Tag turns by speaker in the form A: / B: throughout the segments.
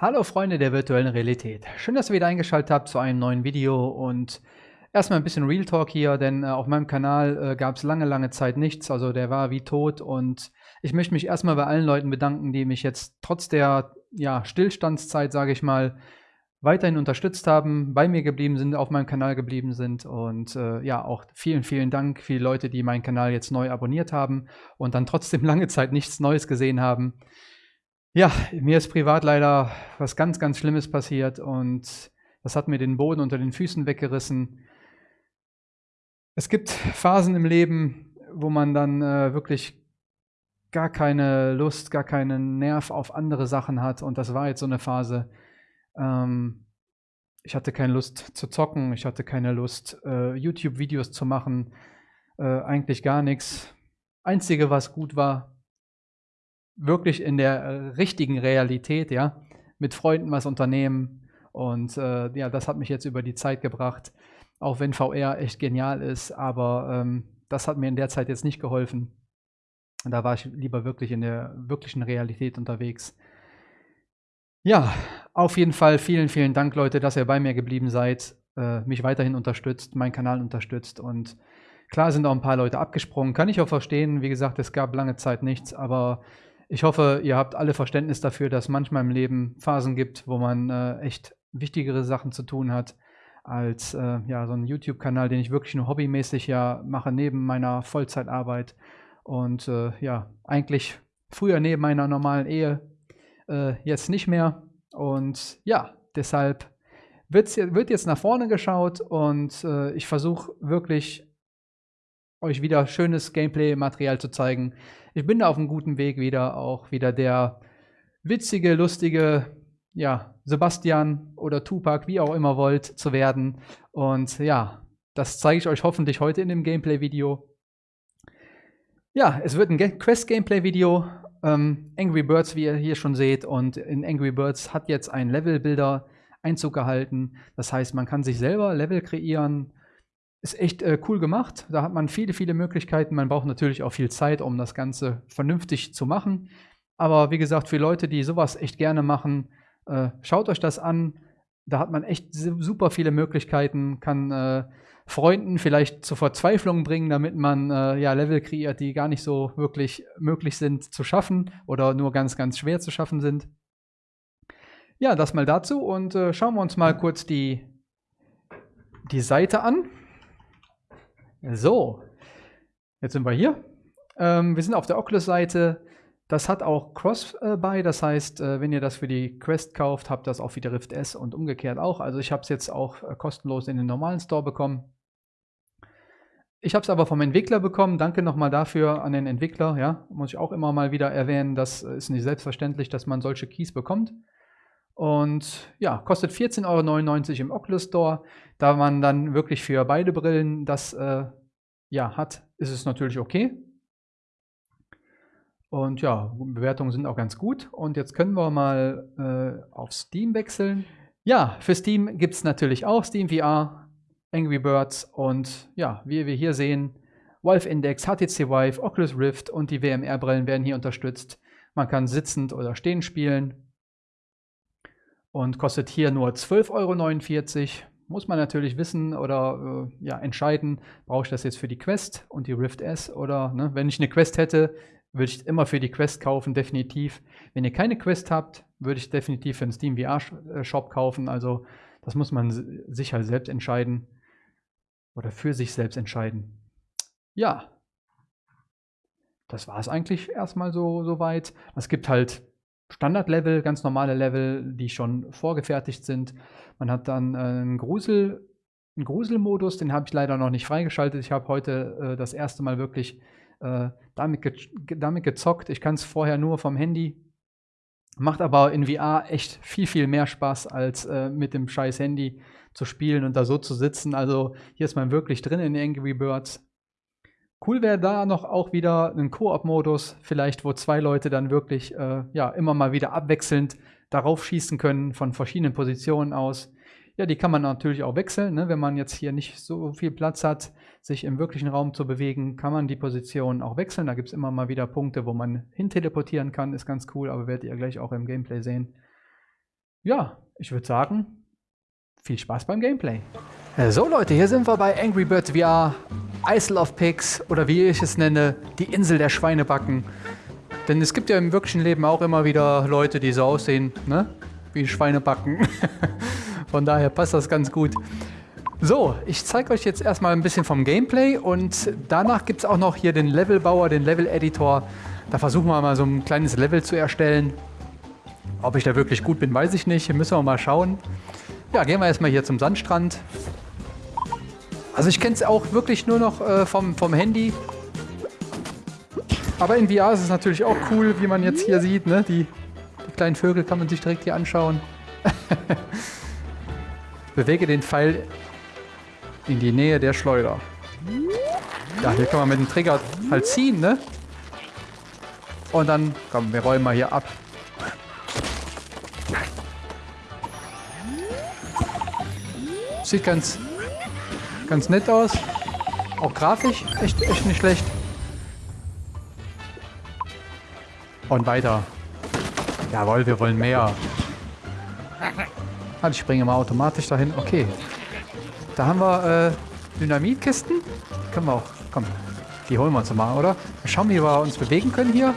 A: Hallo Freunde der virtuellen Realität. Schön, dass ihr wieder eingeschaltet habt zu einem neuen Video und erstmal ein bisschen Real Talk hier, denn äh, auf meinem Kanal äh, gab es lange, lange Zeit nichts, also der war wie tot und ich möchte mich erstmal bei allen Leuten bedanken, die mich jetzt trotz der ja, Stillstandszeit, sage ich mal, weiterhin unterstützt haben, bei mir geblieben sind, auf meinem Kanal geblieben sind und äh, ja, auch vielen, vielen Dank für die Leute, die meinen Kanal jetzt neu abonniert haben und dann trotzdem lange Zeit nichts Neues gesehen haben. Ja, mir ist privat leider was ganz, ganz Schlimmes passiert und das hat mir den Boden unter den Füßen weggerissen. Es gibt Phasen im Leben, wo man dann äh, wirklich gar keine Lust, gar keinen Nerv auf andere Sachen hat und das war jetzt so eine Phase. Ähm, ich hatte keine Lust zu zocken, ich hatte keine Lust, äh, YouTube-Videos zu machen, äh, eigentlich gar nichts. Einzige, was gut war, wirklich in der äh, richtigen Realität, ja, mit Freunden was unternehmen. Und äh, ja, das hat mich jetzt über die Zeit gebracht, auch wenn VR echt genial ist, aber ähm, das hat mir in der Zeit jetzt nicht geholfen. Da war ich lieber wirklich in der wirklichen Realität unterwegs. Ja, auf jeden Fall vielen, vielen Dank, Leute, dass ihr bei mir geblieben seid, äh, mich weiterhin unterstützt, meinen Kanal unterstützt und klar sind auch ein paar Leute abgesprungen, kann ich auch verstehen. Wie gesagt, es gab lange Zeit nichts, aber ich hoffe, ihr habt alle Verständnis dafür, dass manchmal im Leben Phasen gibt, wo man äh, echt wichtigere Sachen zu tun hat als äh, ja, so ein YouTube-Kanal, den ich wirklich nur hobbymäßig ja mache, neben meiner Vollzeitarbeit. Und äh, ja, eigentlich früher neben meiner normalen Ehe, äh, jetzt nicht mehr. Und ja, deshalb wird's, wird jetzt nach vorne geschaut und äh, ich versuche wirklich euch wieder schönes Gameplay-Material zu zeigen. Ich bin da auf einem guten Weg wieder, auch wieder der witzige, lustige, ja, Sebastian oder Tupac, wie auch immer wollt, zu werden. Und ja, das zeige ich euch hoffentlich heute in dem Gameplay-Video. Ja, es wird ein Quest-Gameplay-Video. Ähm, Angry Birds, wie ihr hier schon seht. Und in Angry Birds hat jetzt ein Level-Builder Einzug gehalten. Das heißt, man kann sich selber Level kreieren, ist echt äh, cool gemacht. Da hat man viele, viele Möglichkeiten. Man braucht natürlich auch viel Zeit, um das Ganze vernünftig zu machen. Aber wie gesagt, für Leute, die sowas echt gerne machen, äh, schaut euch das an. Da hat man echt super viele Möglichkeiten, kann äh, Freunden vielleicht zur Verzweiflung bringen, damit man äh, ja, Level kreiert, die gar nicht so wirklich möglich sind zu schaffen oder nur ganz, ganz schwer zu schaffen sind. Ja, das mal dazu und äh, schauen wir uns mal kurz die, die Seite an. So, jetzt sind wir hier. Ähm, wir sind auf der Oculus-Seite. Das hat auch Cross-Buy, das heißt, äh, wenn ihr das für die Quest kauft, habt das auch für die Rift S und umgekehrt auch. Also ich habe es jetzt auch äh, kostenlos in den normalen Store bekommen. Ich habe es aber vom Entwickler bekommen. Danke nochmal dafür an den Entwickler. Ja, muss ich auch immer mal wieder erwähnen. Das ist nicht selbstverständlich, dass man solche Keys bekommt. Und ja, kostet 14,99 Euro im Oculus Store. Da man dann wirklich für beide Brillen das äh, ja, hat, ist es natürlich okay. Und ja, Bewertungen sind auch ganz gut. Und jetzt können wir mal äh, auf Steam wechseln. Ja, für Steam gibt es natürlich auch Steam VR, Angry Birds und ja, wie wir hier sehen, Valve Index, HTC Vive, Oculus Rift und die WMR-Brillen werden hier unterstützt. Man kann sitzend oder stehend spielen und kostet hier nur 12,49 Euro. Muss man natürlich wissen oder äh, ja, entscheiden, brauche ich das jetzt für die Quest und die Rift S oder ne, wenn ich eine Quest hätte, würde ich immer für die Quest kaufen, definitiv. Wenn ihr keine Quest habt, würde ich definitiv für den Steam VR äh, Shop kaufen. Also das muss man sich halt selbst entscheiden oder für sich selbst entscheiden. Ja, das war es eigentlich erstmal so, so weit. Es gibt halt Standardlevel, ganz normale Level, die schon vorgefertigt sind. Man hat dann äh, einen Grusel, einen Gruselmodus, den habe ich leider noch nicht freigeschaltet. Ich habe heute äh, das erste Mal wirklich äh, damit, ge damit gezockt. Ich kann es vorher nur vom Handy. Macht aber in VR echt viel, viel mehr Spaß, als äh, mit dem scheiß Handy zu spielen und da so zu sitzen. Also hier ist man wirklich drin in Angry Birds. Cool wäre da noch auch wieder ein Koop-Modus, vielleicht wo zwei Leute dann wirklich äh, ja, immer mal wieder abwechselnd darauf schießen können von verschiedenen Positionen aus. Ja, die kann man natürlich auch wechseln. Ne? Wenn man jetzt hier nicht so viel Platz hat, sich im wirklichen Raum zu bewegen, kann man die Position auch wechseln. Da gibt es immer mal wieder Punkte, wo man hin teleportieren kann. Ist ganz cool, aber werdet ihr gleich auch im Gameplay sehen. ja, ich würde sagen, viel Spaß beim Gameplay. Äh, so Leute, hier sind wir bei Angry Birds VR, Isle of Pigs oder wie ich es nenne, die Insel der Schweinebacken. Denn es gibt ja im wirklichen Leben auch immer wieder Leute, die so aussehen, ne? Wie Schweinebacken. Von daher passt das ganz gut. So, ich zeige euch jetzt erstmal ein bisschen vom Gameplay und danach gibt es auch noch hier den Levelbauer, den Level-Editor. Da versuchen wir mal so ein kleines Level zu erstellen. Ob ich da wirklich gut bin, weiß ich nicht. Müssen wir mal schauen. Ja, gehen wir erstmal hier zum Sandstrand. Also ich kenne es auch wirklich nur noch äh, vom, vom Handy. Aber in VR ist es natürlich auch cool, wie man jetzt hier sieht. Ne? Die, die kleinen Vögel kann man sich direkt hier anschauen. Bewege den Pfeil in die Nähe der Schleuder. Ja, hier kann man mit dem Trigger halt ziehen, ne? Und dann, komm, wir räumen mal hier ab. Sieht ganz, ganz nett aus. Auch grafisch echt, echt nicht schlecht. Und weiter. Jawohl, wir wollen mehr. Ah, ich springe mal automatisch dahin. Okay. Da haben wir äh, Dynamitkisten. Können wir auch. Komm, die holen wir uns mal, oder? Mal schauen, wie wir uns bewegen können hier.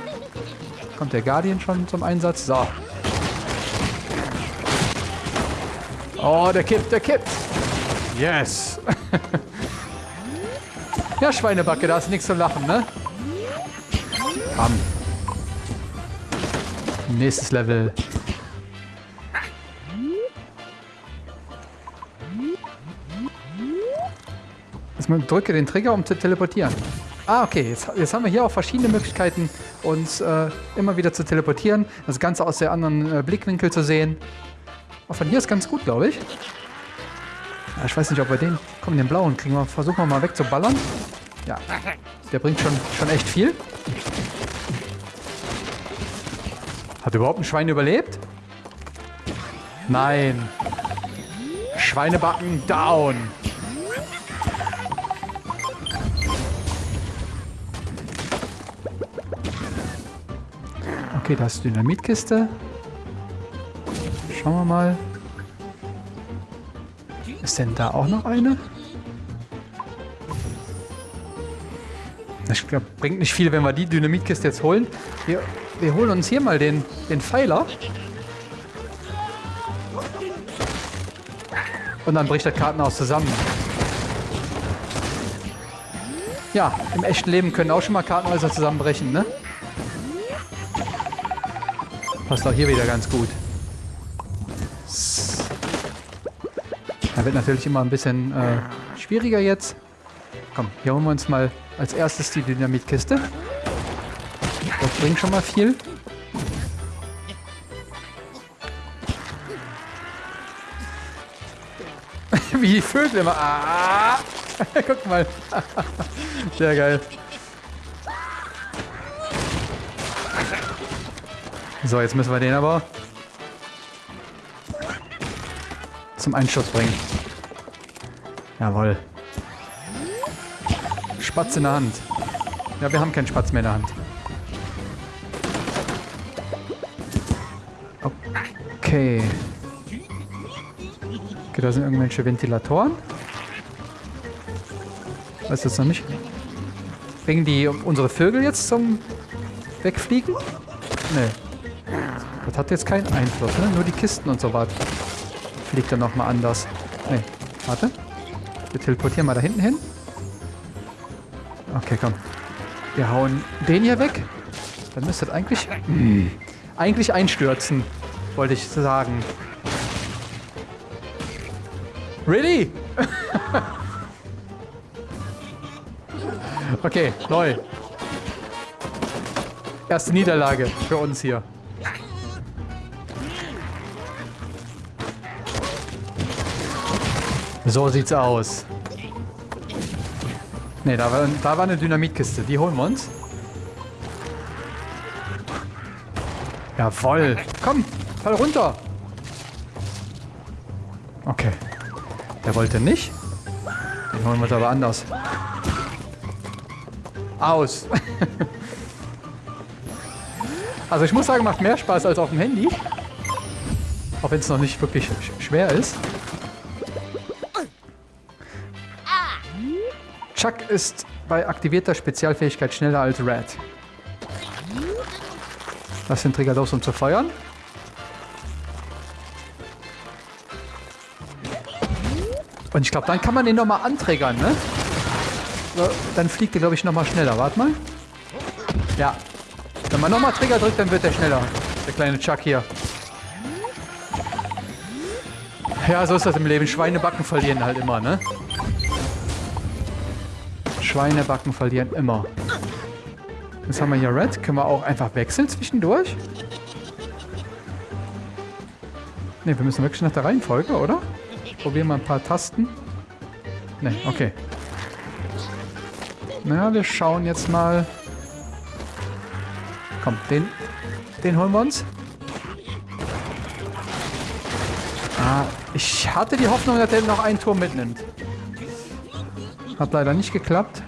A: Kommt der Guardian schon zum Einsatz. So. Oh, der kippt, der kippt. Yes. ja, Schweinebacke, da ist nichts zu lachen, ne? Bam. Nächstes Level. Jetzt mal drücke den Trigger, um zu teleportieren. Ah, okay. Jetzt, jetzt haben wir hier auch verschiedene Möglichkeiten, uns äh, immer wieder zu teleportieren. Das Ganze aus der anderen äh, Blickwinkel zu sehen. Auch von hier ist ganz gut, glaube ich. Ich weiß nicht, ob wir den... Komm, den blauen kriegen wir. Versuchen wir mal wegzuballern. Ja, der bringt schon, schon echt viel. Hat überhaupt ein Schwein überlebt? Nein. Schweinebacken down. Okay, da ist Dynamitkiste. Schauen wir mal. Ist denn da auch noch eine? Ich glaube, bringt nicht viel, wenn wir die Dynamitkiste jetzt holen. Wir, wir holen uns hier mal den, den Pfeiler. Und dann bricht das Kartenhaus zusammen. Ja, im echten Leben können auch schon mal Kartenhäuser zusammenbrechen, ne? Passt auch hier wieder ganz gut. Da wird natürlich immer ein bisschen äh, schwieriger jetzt. Komm, hier holen wir uns mal als erstes die Dynamitkiste. Das bringt schon mal viel. Wie die Vögel immer. Ah! Guck mal. Sehr geil. So, jetzt müssen wir den aber zum Einschuss bringen. Jawohl. Spatz in der Hand. Ja, wir haben keinen Spatz mehr in der Hand. Okay. Okay, da sind irgendwelche Ventilatoren. Weiß jetzt noch nicht. Bringen die unsere Vögel jetzt zum Wegfliegen? Nee. Das hat jetzt keinen Einfluss, ne? Nur die Kisten und so weiter fliegt er nochmal anders. Nee, warte. Wir teleportieren mal da hinten hin. Okay, komm. Wir hauen den hier weg. Dann müsste das eigentlich... Mh, eigentlich einstürzen, wollte ich sagen. Really? okay, neu. Erste Niederlage für uns hier. So sieht's aus. Ne, da war, da war eine Dynamitkiste. Die holen wir uns. Jawoll. Komm, fall runter. Okay. Der wollte nicht. Den holen wir uns aber anders. Aus. also ich muss sagen, macht mehr Spaß als auf dem Handy. Auch wenn es noch nicht wirklich sch schwer ist. Chuck ist bei aktivierter Spezialfähigkeit schneller als Red. Lass den Trigger los, um zu feuern. Und ich glaube, dann kann man den nochmal anträgern, ne? Dann fliegt der, glaube ich, nochmal schneller. Warte mal. Ja. Wenn man nochmal Trigger drückt, dann wird der schneller. Der kleine Chuck hier. Ja, so ist das im Leben. Schweinebacken verlieren halt immer, ne? Schweinebacken verlieren immer. Jetzt haben wir hier Red. Können wir auch einfach wechseln zwischendurch? Ne, wir müssen wirklich nach der Reihenfolge, oder? Probieren wir ein paar Tasten. Ne, okay. Na, wir schauen jetzt mal. Komm, den, den holen wir uns. Ah, ich hatte die Hoffnung, dass er noch einen Turm mitnimmt. Hat leider nicht geklappt.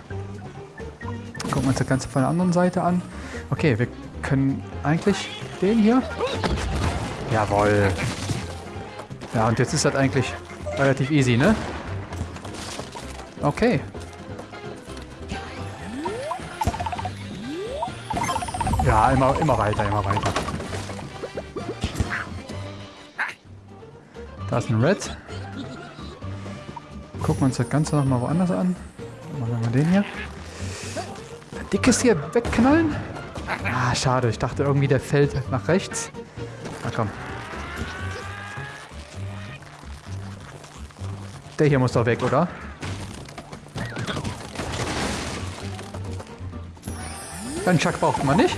A: Gucken wir uns das Ganze von der anderen Seite an. Okay, wir können eigentlich den hier. Jawohl. Ja, und jetzt ist das eigentlich relativ easy, ne? Okay. Ja, immer, immer weiter, immer weiter. Da ist ein Red. Gucken wir uns das Ganze nochmal woanders an. Machen wir den hier. Die Kiste hier wegknallen? Ah, schade. Ich dachte irgendwie, der fällt nach rechts. Na komm. Der hier muss doch weg, oder? Den Chuck braucht man nicht.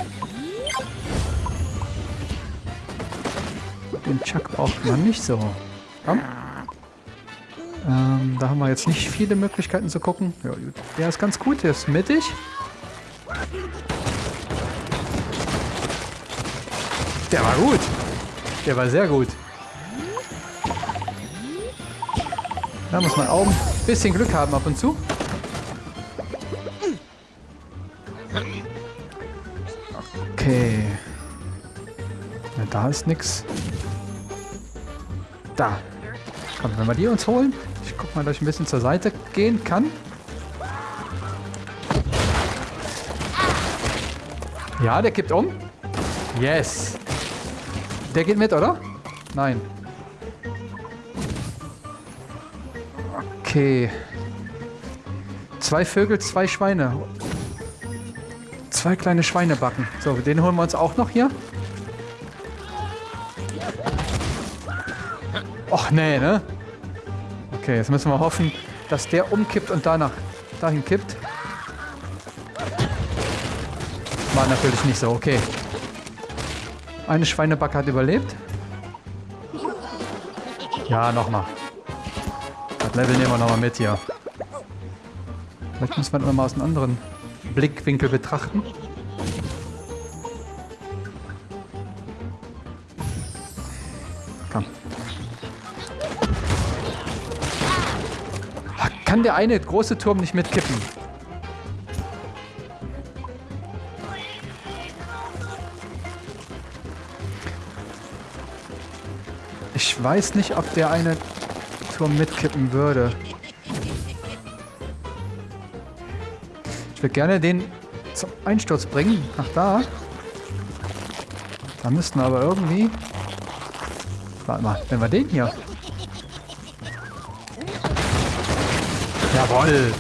A: Den Chuck braucht man nicht so. Komm. Ähm, da haben wir jetzt nicht viele Möglichkeiten zu gucken. Ja, der ist ganz gut, der ist mittig. Der war gut. Der war sehr gut. Da muss man auch ein bisschen Glück haben ab und zu. Okay. Ja, da ist nichts. Da. Komm, wenn wir die uns holen. Ich guck mal, dass ich ein bisschen zur Seite gehen kann. Ja, der kippt um. Yes. Der geht mit, oder? Nein. Okay. Zwei Vögel, zwei Schweine. Zwei kleine Schweinebacken. So, den holen wir uns auch noch hier. Och, nee, ne? Okay, jetzt müssen wir hoffen, dass der umkippt und danach dahin kippt. War natürlich nicht so, okay. Eine Schweinebacke hat überlebt. Ja, nochmal. Level nehmen wir nochmal mit hier. Vielleicht muss man nochmal aus einem anderen Blickwinkel betrachten. Komm. Kann der eine große Turm nicht mitkippen? Ich weiß nicht, ob der eine Turm mitkippen würde. Ich würde gerne den zum Einsturz bringen. Nach da. Da müssten wir aber irgendwie... Warte mal, wenn wir den hier... Jawoll!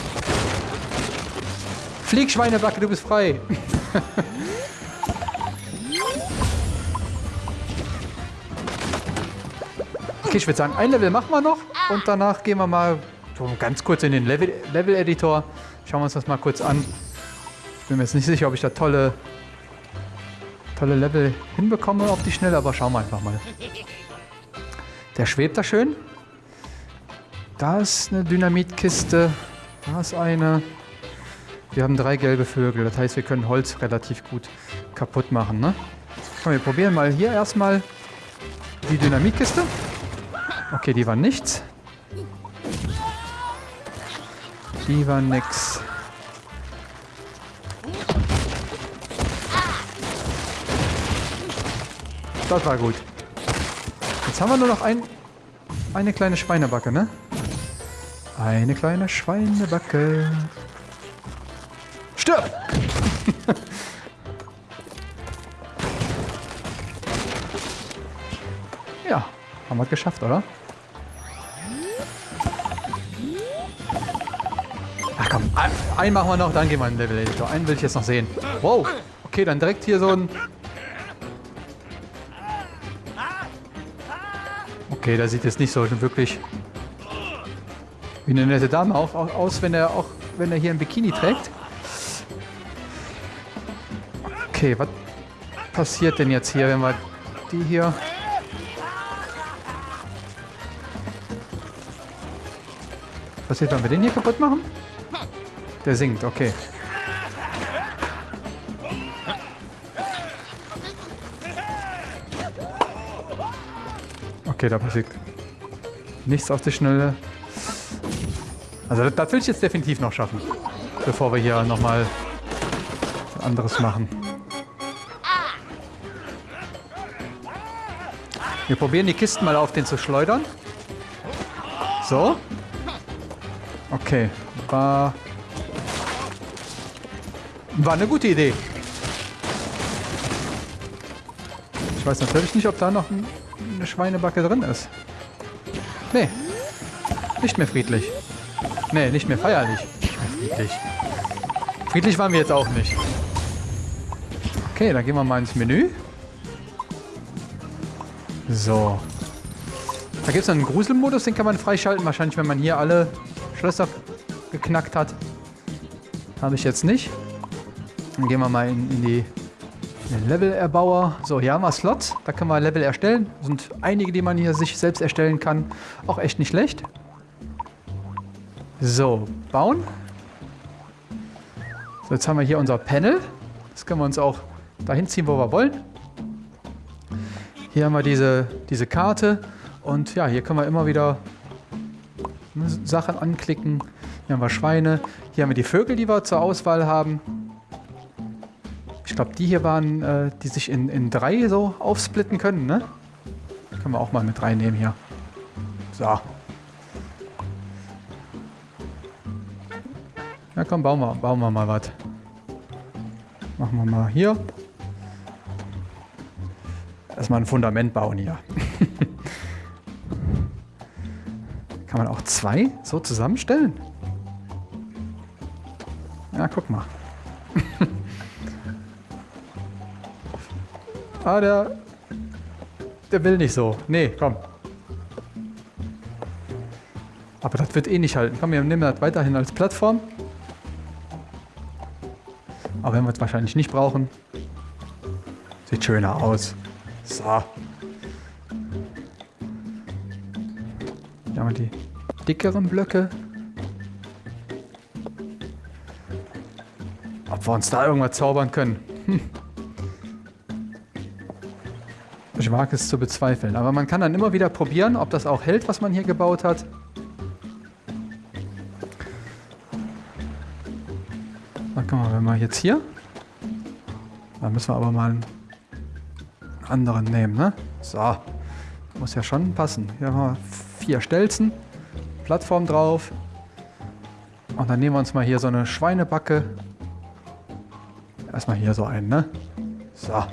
A: Flieg, Schweinebacke, du bist frei! Okay, ich würde sagen, ein Level machen wir noch und danach gehen wir mal so ganz kurz in den Level-Editor. Schauen wir uns das mal kurz an. Ich bin mir jetzt nicht sicher, ob ich da tolle, tolle Level hinbekomme auf die Schnelle, aber schauen wir einfach mal. Der schwebt da schön. Da ist eine Dynamitkiste. Da ist eine. Wir haben drei gelbe Vögel. Das heißt, wir können Holz relativ gut kaputt machen. Ne? Komm, wir probieren mal hier erstmal die Dynamitkiste. Okay, die war nichts. Die war nix. Das war gut. Jetzt haben wir nur noch ein, eine kleine Schweinebacke, ne? Eine kleine Schweinebacke. Stirb! haben wir geschafft, oder? Ach komm, einen machen wir noch, dann gehen wir in den Level Editor. Einen will ich jetzt noch sehen. Wow, okay, dann direkt hier so ein... Okay, da sieht jetzt nicht so wirklich wie eine nette Dame auch, aus, wenn er auch wenn er hier ein Bikini trägt. Okay, was passiert denn jetzt hier, wenn wir die hier... passiert, wenn wir den hier kaputt machen? Der singt, okay. Okay, da passiert nichts auf die Schnelle. Also das, will ich jetzt definitiv noch schaffen, bevor wir hier nochmal anderes machen. Wir probieren die Kisten mal auf den zu schleudern. So. Okay. War... War eine gute Idee. Ich weiß natürlich nicht, ob da noch eine Schweinebacke drin ist. Nee. Nicht mehr friedlich. Nee, nicht mehr feierlich. Nicht mehr friedlich. Friedlich waren wir jetzt auch nicht. Okay, dann gehen wir mal ins Menü. So. Da gibt es einen Gruselmodus, den kann man freischalten. Wahrscheinlich, wenn man hier alle Schlösser geknackt hat. Habe ich jetzt nicht. Dann gehen wir mal in, in die Level-Erbauer. So, hier haben wir Slots. Da können wir Level erstellen. Sind einige, die man hier sich selbst erstellen kann. Auch echt nicht schlecht. So, bauen. So, jetzt haben wir hier unser Panel. Das können wir uns auch dahin ziehen, wo wir wollen. Hier haben wir diese, diese Karte. Und ja, hier können wir immer wieder Sachen anklicken. Hier haben wir Schweine. Hier haben wir die Vögel, die wir zur Auswahl haben. Ich glaube, die hier waren, äh, die sich in, in drei so aufsplitten können, ne? Können wir auch mal mit reinnehmen hier. So. Ja komm, bauen wir, bauen wir mal was. Machen wir mal hier. Erstmal ein Fundament bauen hier. Kann man auch zwei so zusammenstellen? Ja, guck mal. ah, der... Der will nicht so. Nee, komm. Aber das wird eh nicht halten. Komm, wir nehmen das weiterhin als Plattform. Aber wenn wir es wahrscheinlich nicht brauchen. Sieht schöner aus. So. Haben wir die dickeren Blöcke. Ob wir uns da irgendwas zaubern können. Hm. Ich wage es zu bezweifeln. Aber man kann dann immer wieder probieren, ob das auch hält, was man hier gebaut hat. mal, wenn wir jetzt hier, dann müssen wir aber mal einen anderen nehmen, ne? So, muss ja schon passen. Hier haben wir vier Stelzen, Plattform drauf. Und dann nehmen wir uns mal hier so eine Schweinebacke. Erstmal hier so einen, ne? So.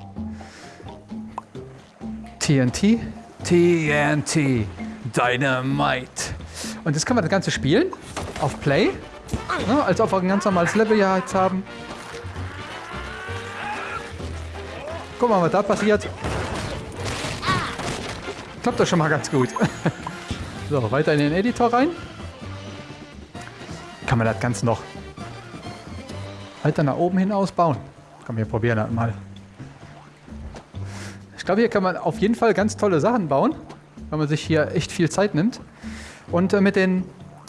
A: TNT. TNT. Dynamite. Und jetzt können wir das Ganze spielen. Auf Play. Ne? Als ob wir ein ganz normales Level hier jetzt haben. Guck mal, was da passiert. Klappt das schon mal ganz gut. so, weiter in den Editor rein. Kann man das Ganze noch weiter nach oben hin ausbauen. Komm, wir probieren das mal. Ich glaube, hier kann man auf jeden Fall ganz tolle Sachen bauen, wenn man sich hier echt viel Zeit nimmt. Und äh, mit den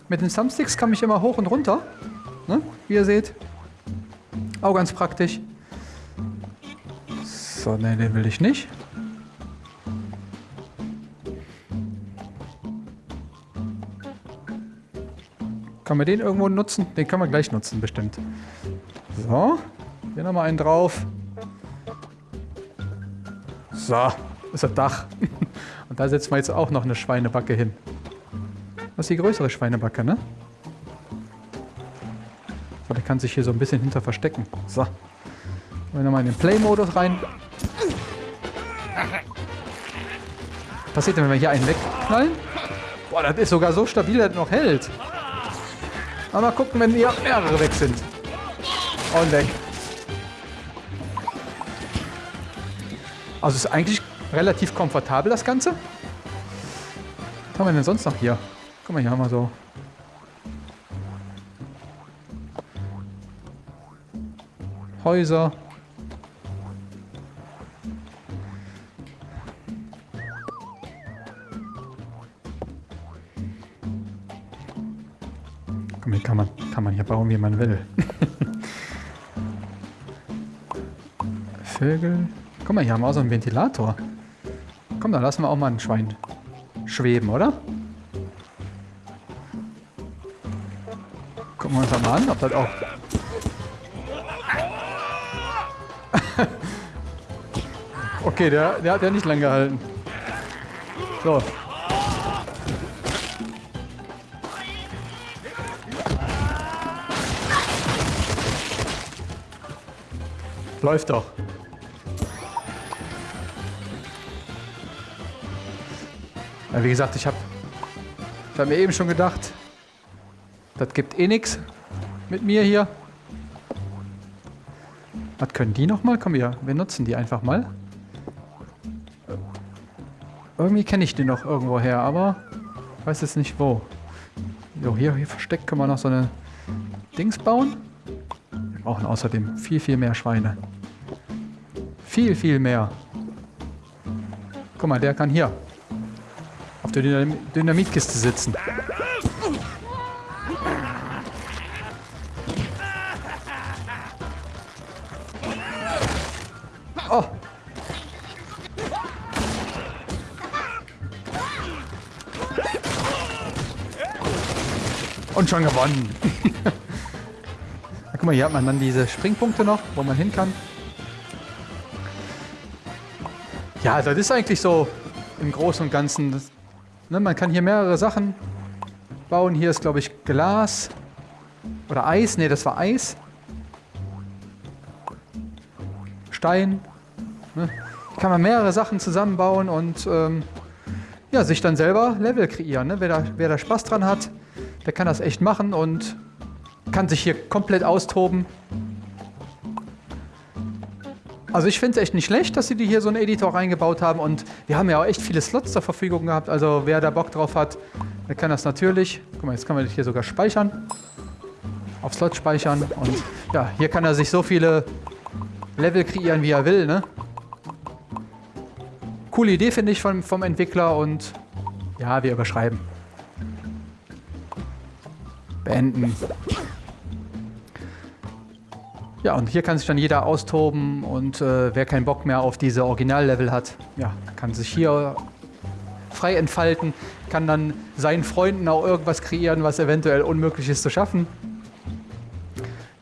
A: mit den Thumbsticks kam ich immer hoch und runter. Ne? Wie ihr seht. Auch ganz praktisch. So, ne, den will ich nicht. Kann man den irgendwo nutzen? Den kann man gleich nutzen, bestimmt. So. Hier nochmal einen drauf. So. Ist das Dach. Und da setzen wir jetzt auch noch eine Schweinebacke hin. Das ist die größere Schweinebacke, ne? So, der kann sich hier so ein bisschen hinter verstecken. So. Gehen wir nochmal in den Play-Modus rein. passiert denn, wenn wir hier einen wegknallen? Boah, das ist sogar so stabil, dass er noch hält. Mal gucken, wenn hier mehrere weg sind. Und weg. Also ist eigentlich relativ komfortabel, das Ganze. Was haben wir denn sonst noch hier? Guck mal, hier haben wir so... Häuser. Mal, kann man, kann man hier bauen, wie man will. Vögel. Guck mal, hier haben wir auch so einen Ventilator. Komm, da lassen wir auch mal ein Schwein schweben, oder? Gucken wir uns mal an, ob das auch... okay, der, der hat ja nicht lang gehalten. So. Läuft doch. Ja, wie gesagt, ich habe ich hab mir eben schon gedacht, das gibt eh nichts mit mir hier. Was können die nochmal? Komm hier, wir nutzen die einfach mal. Irgendwie kenne ich die noch irgendwo her, aber weiß jetzt nicht wo. So, hier, hier versteckt können wir noch so eine Dings bauen. Wir brauchen außerdem viel, viel mehr Schweine. Viel, viel mehr. Guck mal, der kann hier der Dynam Dynamitkiste sitzen. Oh. Und schon gewonnen. guck mal, hier hat man dann diese Springpunkte noch, wo man hin kann. Ja, das ist eigentlich so im Großen und Ganzen das Ne, man kann hier mehrere Sachen bauen. Hier ist, glaube ich, Glas. Oder Eis. Ne, das war Eis. Stein. Ne? Kann man mehrere Sachen zusammenbauen und ähm, ja, sich dann selber Level kreieren. Ne? Wer, da, wer da Spaß dran hat, der kann das echt machen und kann sich hier komplett austoben. Also ich finde es echt nicht schlecht, dass sie die hier so einen Editor reingebaut haben und wir haben ja auch echt viele Slots zur Verfügung gehabt. Also wer da Bock drauf hat, der kann das natürlich. Guck mal, jetzt kann man das hier sogar speichern. Auf Slot speichern und ja, hier kann er sich so viele Level kreieren, wie er will, ne? Coole Idee, finde ich, vom, vom Entwickler und ja, wir überschreiben. Beenden. Ja, und hier kann sich dann jeder austoben und äh, wer keinen Bock mehr auf diese Originallevel hat, ja, kann sich hier frei entfalten, kann dann seinen Freunden auch irgendwas kreieren, was eventuell unmöglich ist zu schaffen.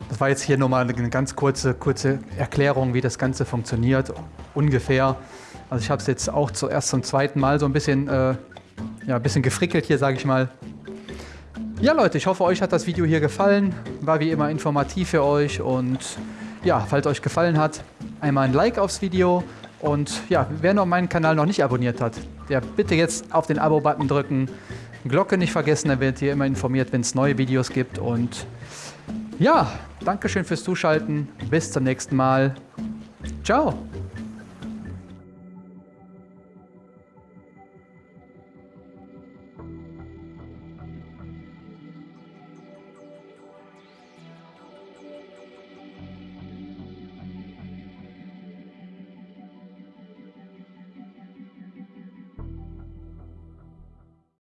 A: Das war jetzt hier nochmal eine ganz kurze, kurze Erklärung, wie das Ganze funktioniert, ungefähr. Also ich habe es jetzt auch zuerst zum zweiten Mal so ein bisschen, äh, ja, ein bisschen gefrickelt hier, sage ich mal. Ja Leute, ich hoffe euch hat das Video hier gefallen. War wie immer informativ für euch und ja, falls euch gefallen hat, einmal ein Like aufs Video und ja, wer noch meinen Kanal noch nicht abonniert hat, der bitte jetzt auf den Abo-Button drücken. Glocke nicht vergessen, dann werdet ihr immer informiert, wenn es neue Videos gibt und ja, Dankeschön fürs Zuschalten. Bis zum nächsten Mal. Ciao.